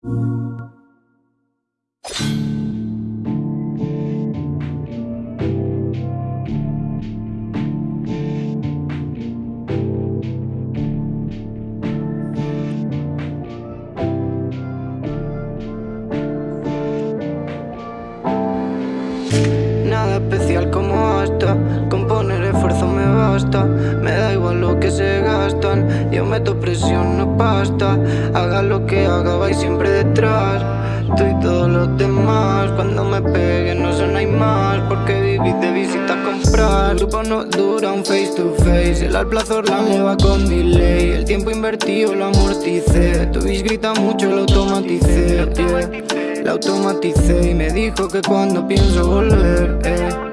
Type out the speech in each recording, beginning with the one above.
Nada especial como hasta Con poner esfuerzo me basta. Me da igual lo que se Yo meto presión, no pasta Haga lo que haga, vais siempre detrás. Tú y todos los demás. Cuando me peguen no son hay más. Porque vivís de visita a comprar Grupo no dura un face to face. El alplazor la me va con delay. El tiempo invertido lo amorticé. Tu bis grita mucho, lo automaticé La automaticé y me dijo que cuando pienso volver eh,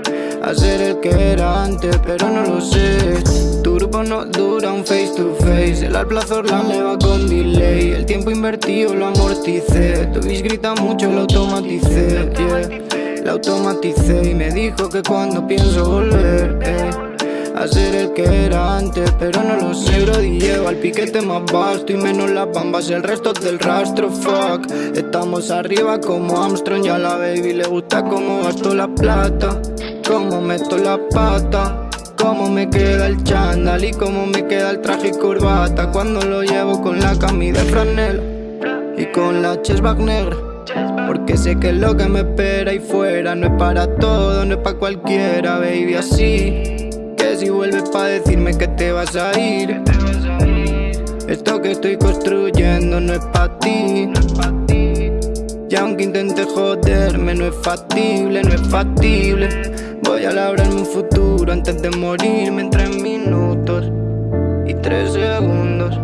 A ser el que era antes, pero no lo sé. Tu grupo no dura un face to face. El alplazor la me con delay. El tiempo invertido lo amorticé. Tu bis grita mucho, lo automaticé La automaticé y me dijo que cuando pienso volver eh, a ser el que era antes, pero no lo sé. Bro, llevo al piquete más vasto y menos las bambas El resto del rastro, fuck. Estamos arriba como Armstrong y a la baby le gusta cómo gasto la plata Cómo meto la pata Cómo me queda el chándal y cómo me queda el traje y corbata Cuando lo llevo con la camisa de franela y con la chestback negra porque sé que lo que me espera ahí fuera. No es para todo, no es para cualquiera, baby, así. Que si vuelves pa' decirme que te vas a ir. Esto que estoy construyendo no es pa' ti. Y aunque intente joderme no es factible, no es factible Voy a labrarme un futuro antes de morirme en tres minutos y tres segundos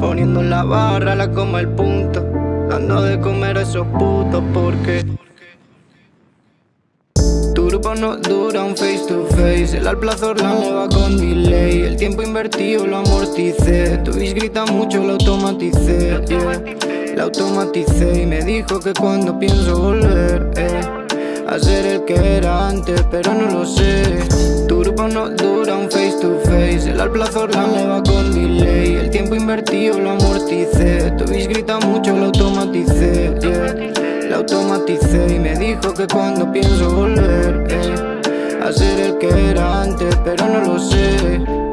Poniendo la barra, la coma el punto Dando de comer a esos putos porque Tu grupo no dura un face to face El alplazor la me va con delay El tiempo invertido lo amorticé Tu bis grita mucho, lo automaticé La automaticé y me dijo que cuando pienso volver A ser el que era antes, pero no lo sé. Tu grupo no dura un face to face. El alplazor la me va con delay El tiempo invertido lo amorticé. Tu grita mucho, lo automaticé. La automaticé y me dijo que cuando pienso volver eh, A ser el que era antes, pero no lo sé